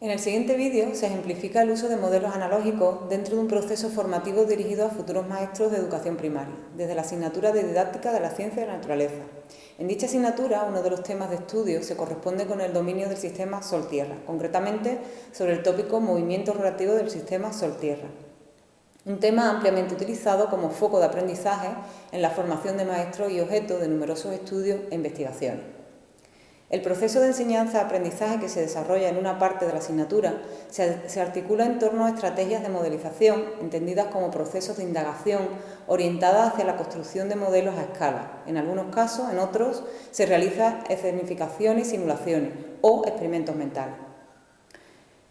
En el siguiente vídeo se ejemplifica el uso de modelos analógicos dentro de un proceso formativo dirigido a futuros maestros de educación primaria, desde la asignatura de Didáctica de la Ciencia de la Naturaleza. En dicha asignatura, uno de los temas de estudio se corresponde con el dominio del sistema Sol-Tierra, concretamente sobre el tópico Movimiento relativo del sistema Sol-Tierra. Un tema ampliamente utilizado como foco de aprendizaje en la formación de maestros y objeto de numerosos estudios e investigaciones. El proceso de enseñanza-aprendizaje que se desarrolla en una parte de la asignatura se, articula en torno a estrategias de modelización, entendidas como procesos de indagación orientadas hacia la construcción de modelos a escala. En algunos casos, en otros, se realizan escenificaciones y simulaciones o experimentos mentales.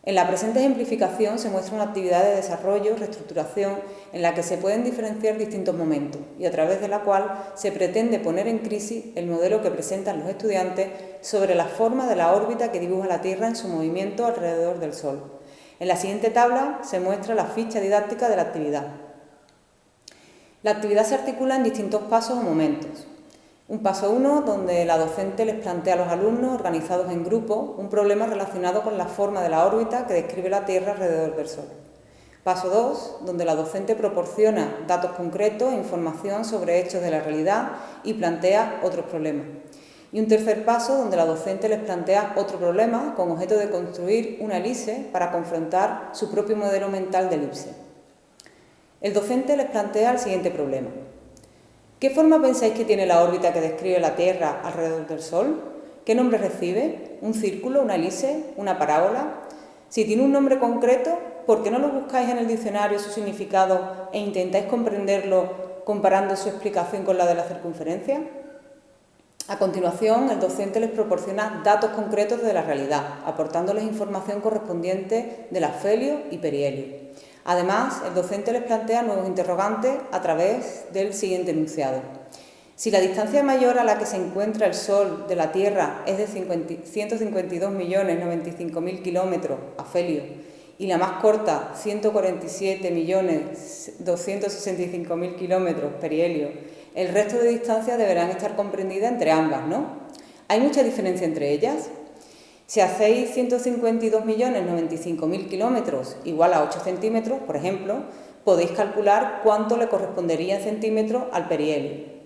En la presente ejemplificación se muestra una actividad de desarrollo, reestructuración, en la que se pueden diferenciar distintos momentos y a través de la cual se pretende poner en crisis el modelo que presentan los estudiantes sobre la forma de la órbita que dibuja la Tierra en su movimiento alrededor del Sol. En la siguiente tabla se muestra la ficha didáctica de la actividad. La actividad se articula en distintos pasos o momentos. Un paso 1, donde la docente les plantea a los alumnos, organizados en grupos, un problema relacionado con la forma de la órbita que describe la Tierra alrededor del Sol. Paso 2, donde la docente proporciona datos concretos e información sobre hechos de la realidad y plantea otros problemas. Y un tercer paso, donde la docente les plantea otro problema con objeto de construir una elipse para confrontar su propio modelo mental de elipse. El docente les plantea el siguiente problema. ¿Qué forma pensáis que tiene la órbita que describe la Tierra alrededor del Sol? ¿Qué nombre recibe? ¿Un círculo, una elipse, una parábola? Si tiene un nombre concreto, ¿por qué no lo buscáis en el diccionario su significado e intentáis comprenderlo comparando su explicación con la de la circunferencia? A continuación, el docente les proporciona datos concretos de la realidad, aportándoles información correspondiente del afelio y perihelio. Además, el docente les plantea nuevos interrogantes a través del siguiente enunciado. Si la distancia mayor a la que se encuentra el Sol de la Tierra es de 152.095.000 kilómetros, afelio, y la más corta, 147.265.000 kilómetros, perihelio, el resto de distancias deberán estar comprendidas entre ambas, ¿no? ¿Hay mucha diferencia entre ellas? Si hacéis 152.095.000 kilómetros igual a 8 centímetros, por ejemplo, podéis calcular cuánto le correspondería en centímetros al perihelio.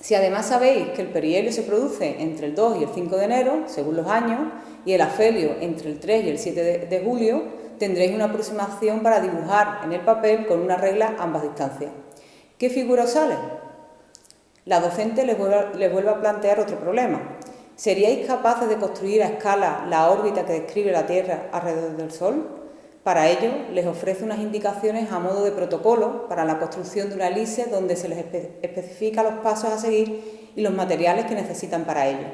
Si además sabéis que el perihelio se produce entre el 2 y el 5 de enero, según los años, y el afelio entre el 3 y el 7 de, julio, tendréis una aproximación para dibujar en el papel con una regla ambas distancias. ¿Qué figura os sale? La docente les vuelve a plantear otro problema. ¿Seríais capaces de construir a escala la órbita que describe la Tierra alrededor del Sol? Para ello, les ofrece unas indicaciones a modo de protocolo para la construcción de una elipse donde se les especifica los pasos a seguir y los materiales que necesitan para ello.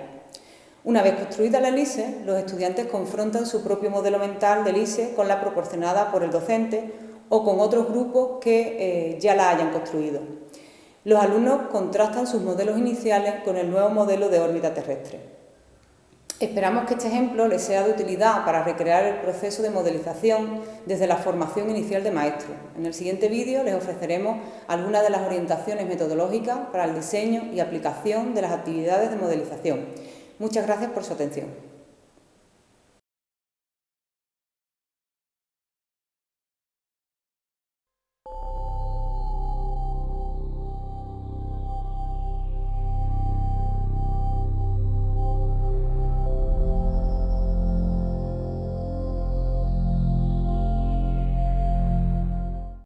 Una vez construida la elipse, los estudiantes confrontan su propio modelo mental de elipse con la proporcionada por el docente o con otros grupos que eh, ya la hayan construido. Los alumnos contrastan sus modelos iniciales con el nuevo modelo de órbita terrestre. Esperamos que este ejemplo les sea de utilidad para recrear el proceso de modelización desde la formación inicial de maestros. En el siguiente vídeo les ofreceremos algunas de las orientaciones metodológicas para el diseño y aplicación de las actividades de modelización. Muchas gracias por su atención.